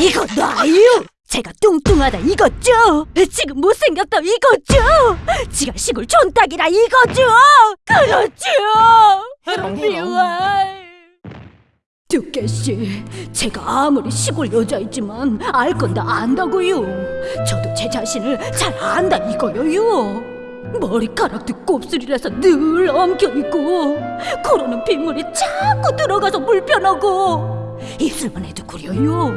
이거 놔요! 제가 뚱뚱하다 이거죠? 지금 못생겼다 이거죠? 지가 시골 촌딱이라 이거죠? 그렇죠! 미워요. 두께 씨, 제가 아무리 시골 여자이지만 알 건 다 안다고요. 저도 제 자신을 잘 안다 이거요요. 머리카락도 곱슬이라서 늘 엉켜 있고 코로는 빗물이 자꾸 들어가서 불편하고 입술만 해도 구려요.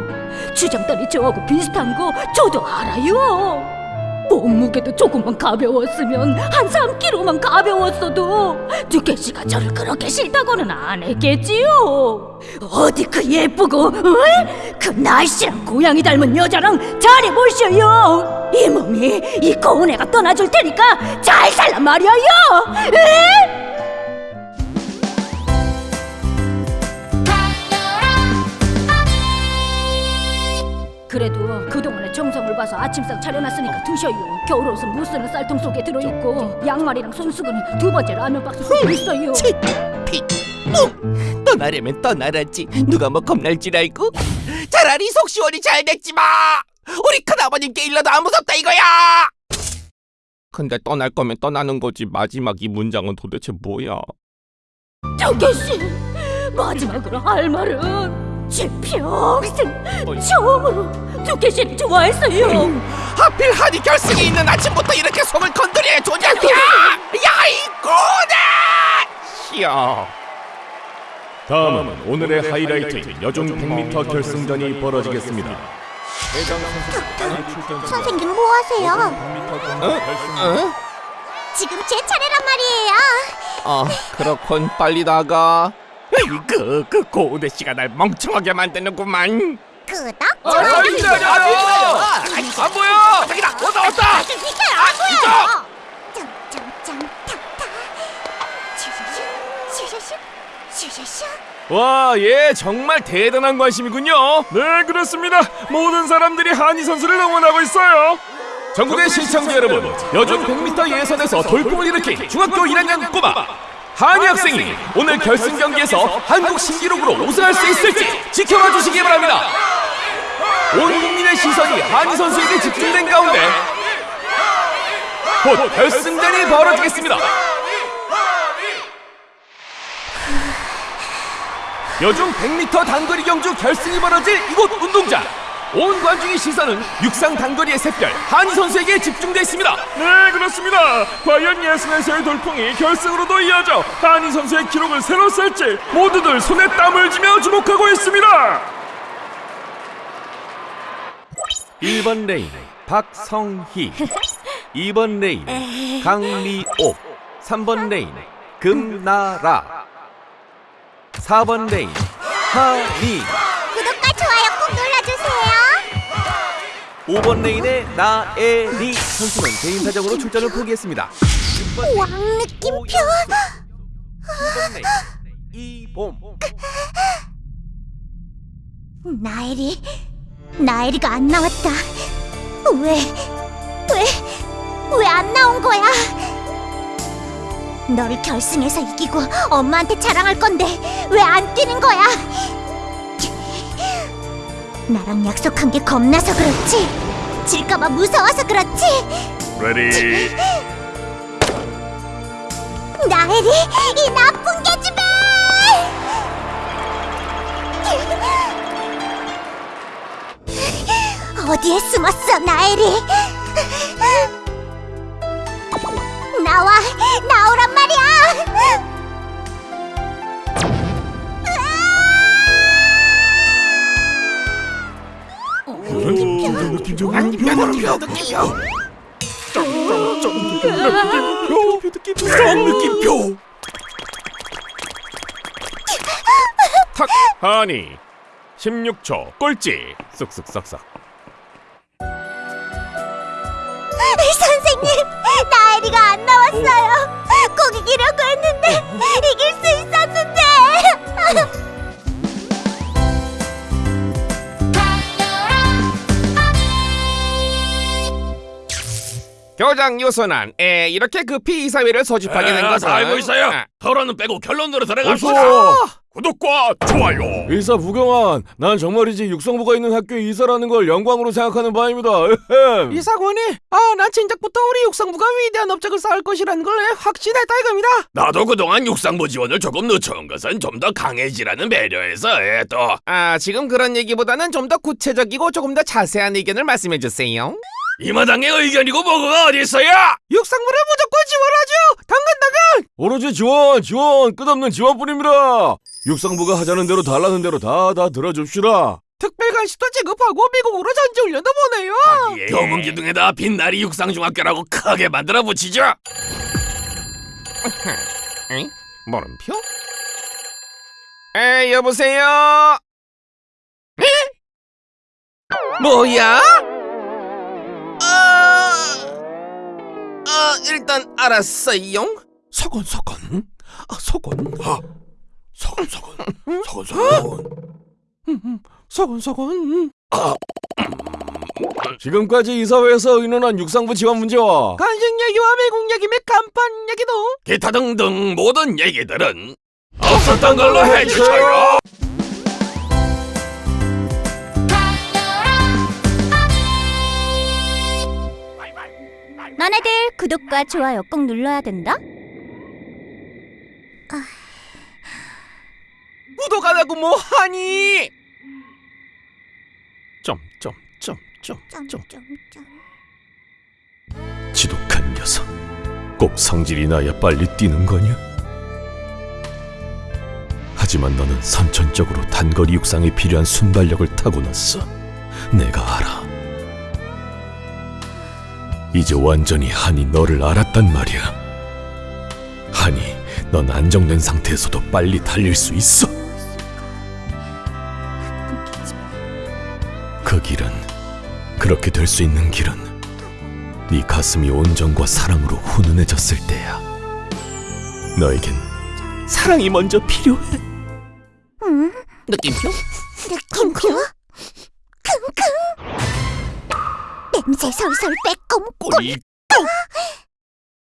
주장다리 저하고 비슷한 거 저도 알아요. 몸무게도 조금만 가벼웠으면 한 3kg만 가벼웠어도 두께 씨가 저를 그렇게 싫다고는 안 했겠지요. 어디 그 예쁘고 어? 그 날씨랑 고양이 닮은 여자랑 잘해보셔요. 이 몸이 이 고운 애가 떠나줄 테니까 잘 살란 말이에요. 그래도 그동안의 정성을 봐서 아침상 차려놨으니까 드셔요. 겨울 옷은 못 쓰는 쌀통 속에 들어있고 양말이랑 손수건은 두 번째 라면 박스 속에 있어요. 치, 피, 뿡! 떠나려면 떠나라지 누가 뭐 겁날 줄 알고? 차라리 속 시원히 잘 됐지 마! 우리 큰아버님께 일러도 안 무섭다 이거야! 근데 떠날 거면 떠나는 거지 마지막 이 문장은 도대체 뭐야? 정계 씨 마지막으로 할 말은 제 평생 처음으로 씨를 좋아했어요. 하필 한이 결승에 있는 아침부터 이렇게 속을 건드려야 조냐냐! 야 이 꼬네! 시여 다음은 오늘의 하이라이트인 여중 100m 결승전이 벌어지겠습니다. 선생님 뭐 하세요? 어? 지금 제 차례란 말이에요. 어 그렇군 빨리 나가 그, 그 고우대 씨가 날 멍청하게 만드는구만 끄덕. 아, 저기 기다려! 안 보여! 저기다! 왔다 왔다! 비켜요 안 보여요. 점점점 탁탁. 슈슈슈 슈슈슈 슈슈슈. 와, 예, 정말 대단한 관심이군요. 네, 그렇습니다. 모든 사람들이 한희 선수를 응원하고 있어요. 전국의 시청자 여러분, 여중 100m 예선에서 돌풍을 일으킨 중학교 1학년 꼬마 한희 학생이 오늘 결승 경기에서 한국 신기록으로 우승할 수 있을지 지켜봐 주시기 바랍니다. 온 국민의 시선이 한희 선수에게 집중된 가운데 곧 결승전이 벌어지겠습니다. 여중 100m 단거리 경주 결승이 벌어질 이곳 운동장 온 관중의 시선은 육상 단거리의 샛별 하니 선수에게 집중돼 있습니다. 네 그렇습니다. 과연 예선에서의 돌풍이 결승으로도 이어져 하니 선수의 기록을 새로 쓸지 모두들 손에 땀을 쥐며 주목하고 있습니다. 1번 레인 박성희 2번 레인 강미옥 3번 레인 금나라 4번 레인 하니 구독과 좋아요. 5번 레인의 나애리 선수는 개인 사정으로 출전을 포기했습니다 6번 왕 느낌표. 9번 레인 이봄 나애리 나애리가 안 나왔다. 왜? 왜? 왜 안 나온 거야? 너를 결승에서 이기고 엄마한테 자랑할 건데 왜 안 뛰는 거야? 나랑 약속한 게 겁나서 그렇지. 질까봐 무서워서 그렇지. Ready 나애리 이 나쁜 계집애! 어디에 숨었어, 나애리? 나와, 나오란 말이야! 느낌표 탁 하니 16초 꼴찌 쓱쓱싹싹 선생님, 나엘이가 안 나왔어요. 꼭 이기려고 했는데, 이길 수 있었는데. 교장 유선안 에 이렇게 급히 이사회를 소집하게 된 것은 알고 있어요. 아, 토론은 빼고 결론으로 들어갑시다. 어서 구독과 좋아요. 의사 부경환, 난 정말이지 육성부가 있는 학교에 이사라는 걸 영광으로 생각하는 바입니다. 이사관이 아난 진작부터 우리 육상부가 위대한 업적을 쌓을 것이라는 걸 확신했다 이겁니다 나도 그동안 육상부 지원을 조금 늦춰온 것은 좀 더 강해지라는 배려에서 예, 또아 지금 그런 얘기보다는 좀 더 구체적이고 조금 더 자세한 의견을 말씀해 주세요 이 마당의 의견이고 뭐가 어디 있어요? 육상부를 무조건 지원하죠 당근 당근 오로지 지원, 지원, 끝없는 지원뿐입니다. 육상부가 하자는 대로 달라는 대로 다 다 들어줍시다. 특별간식도 지급하고 미국으로 전지 훈련도 보내요 교문 기둥에다 빛나리 육상중학교라고 크게 만들어 붙이죠. 응? 물음표? 에 여보세요? 에? 뭐야? 아 일단 알았어요. 서건 서건, 아 서건, 아 서건 서건, 서건 서건. 서건 서건. 지금까지 이사회에서 의논한 육상부 지원 문제와 간식 얘기와 미국 얘기 및 간판 얘기도 기타 등등 모든 얘기들은 없었던 걸로 해주세요. 너네들 구독과 좋아요 꼭 눌러야 된다. 구독 안 하고 뭐 하니? 점점점점점 지독한 녀석, 꼭 성질이 나야 빨리 뛰는 거냐? 하지만 너는 선천적으로 단거리 육상에 필요한 순발력을 타고났어. 내가 알아. 이제 완전히 한이 너를 알았단 말이야. 한이, 넌 안정된 상태에서도 빨리 달릴 수 있어. 그 길은 그렇게 될 수 있는 길은 네 가슴이 온정과 사랑으로 훈훈해졌을 때야. 너에겐 사랑이 먼저 필요해. 응? 느낌표? 느낌표? 냄새 솔솔 빼꼼 꼬리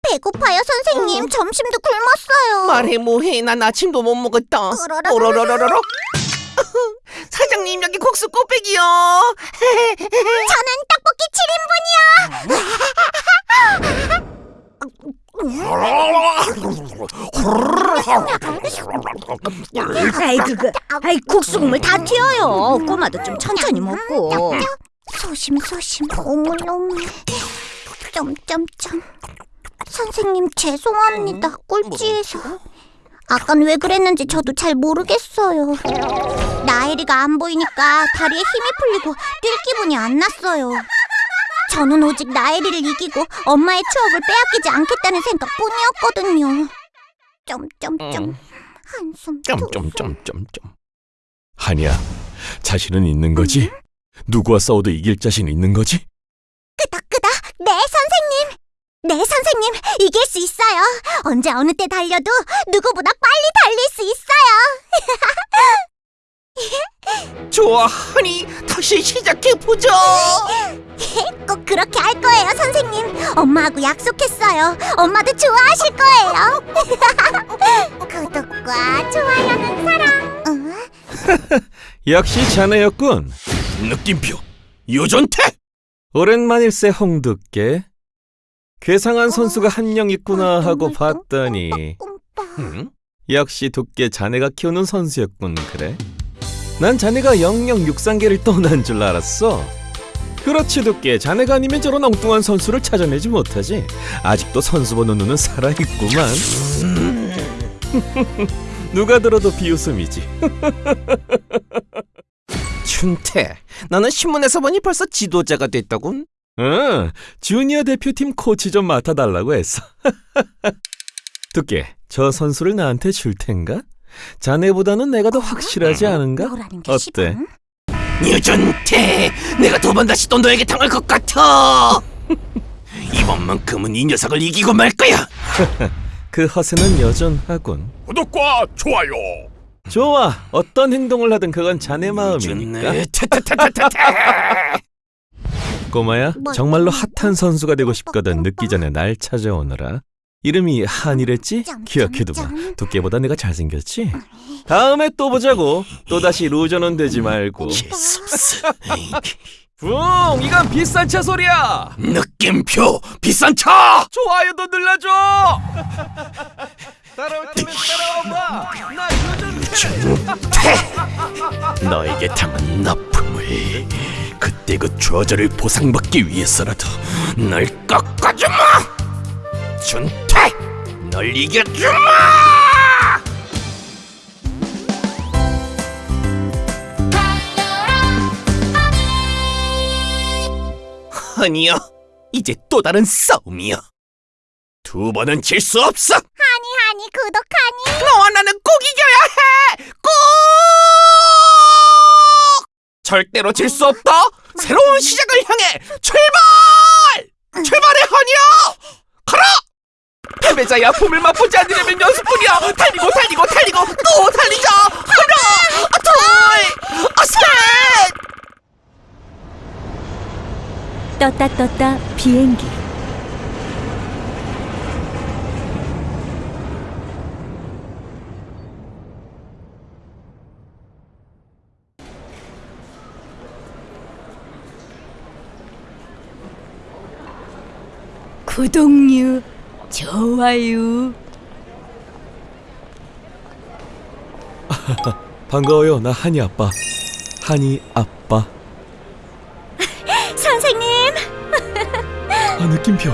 배고파요 선생님. 점심도 굶었어요. 말해 뭐해. 난 아침도 못 먹었다. 오로로로로로 사장님 여기 국수 꽃배기요. 저는 떡볶이 7인분이요. 아이 그거. 아이 국수 국물 다 튀어요. 꼬마도 좀 천천히 먹고 소심소심. 오물오물 점점점. 선생님 죄송합니다. 꼴찌해서. 아깐 왜 그랬는지 저도 잘 모르겠어요. 나엘이가 안 보이니까 다리에 힘이 풀리고 뛸 기분이 안 났어요. 저는 오직 나엘이를 이기고 엄마의 추억을 빼앗기지 않겠다는 생각뿐이었거든요. 점점점. 음. 한숨 점점점점점 한이야, 자신은 있는 거지? 누구와 싸워도 이길 자신 있는 거지? 끄덕끄덕. 네 선생님. 네 선생님 이길 수 있어요. 언제 어느 때 달려도 누구보다 빨리 달릴 수 있어요. 좋아 하니. 다시 시작해보자 꼭 그렇게 할 거예요 선생님. 엄마하고 약속했어요. 엄마도 좋아하실 거예요. 구독과 좋아요는 사랑. 응? 역시 자네였군. 느낌표. 유전태! 오랜만일세 홍두깨. 괴상한 선수가 한 명 있구나 하고 봤더니. 응? 역시 두께 자네가 키우는 선수였군 그래? 난 자네가 영영 육상계를 떠난 줄 알았어. 그렇지 두께 자네가 아니면 저런 엉뚱한 선수를 찾아내지 못하지. 아직도 선수 보는 눈은 살아있구만. 누가 들어도 비웃음이지 춘태 나는 신문에서 보니 벌써 지도자가 됐다군 응 주니어 대표팀 코치 좀 맡아달라고 했어 두께 저 선수를 나한테 줄 텐가? 자네보다는 내가 더 확실하지 않은가? 뭐라는 게 어때? 시방? 유전태 내가 두 번 다시 또 너에게 당할 것 같아 이번만큼은 이 녀석을 이기고 말 거야 그 허세는 여전하군. 구독과 좋아요. 좋아. 어떤 행동을 하든 그건 자네 마음이니까. 유전네 타타타타타타 꼬마야, 뭐, 정말로 뭐, 핫한 선수가 되고 싶거든 늦기 전에 날 찾아오너라. 이름이 한이랬지? 점, 기억해두마. 두께보다 내가 잘생겼지? 다음에 또 보자고. 또다시 루저는 되지 말고. 예습스 붕! 이건 비싼 차 소리야! 느낌표 비싼 차 좋아요도 눌러줘! 따라올 거면 따라와 봐! 나 준태 너에게 당한 나쁨을 그때 그 좌절을 보상받기 위해서라도 널 꺾어주마! 준태! 널 이겨주마! 아니야 이제 또 다른 싸움이야. 두 번은 질 수 없어! 하니 하니 구독하니 너와 나는 꼭 이겨야 해! 꼭! 절대로 질 수 없다! 새로운 시작을 향해 출발! 출발해, 허니야! 가라! 패배자의 아픔을 맛보지 않으려면 연습뿐이야! 달리고, 달리고, 달리고, 또 달리자! 하나! 아, 둘! 아, 셋! 떴다 떴다 비행기 구독류 좋아요 반가워요. 나 한이 아빠. 한이 아빠. 선생님 아, 느낌표.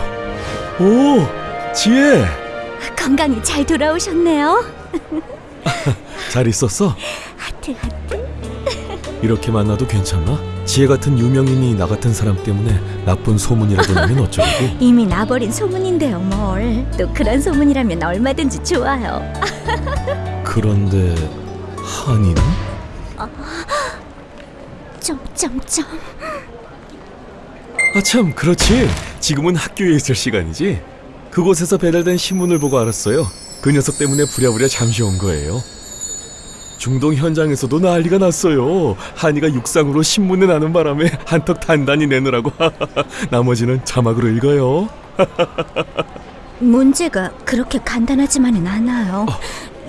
오! 지혜! 건강히 잘 돌아오셨네요 잘 있었어? 하트 하트 이렇게 만나도 괜찮나? 지혜 같은 유명인이 나 같은 사람 때문에 나쁜 소문이라도 나면 어쩌려고? 이미 나버린 소문인데요 뭘. 또 그런 소문이라면 얼마든지 좋아요. 그런데 한이는? 점점점 아참 그렇지. 지금은 학교에 있을 시간이지. 그곳에서 배달된 신문을 보고 알았어요. 그 녀석 때문에 부랴부랴 잠시 온 거예요 중동 현장에서도 난리가 났어요. 한이가 육상으로 신문에 나는 바람에 한턱 단단히 내느라고 나머지는 자막으로 읽어요. 문제가 그렇게 간단하지만은 않아요.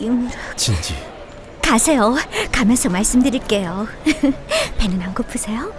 유무라 진지. 가세요. 가면서 말씀드릴게요. 배는 안 고프세요?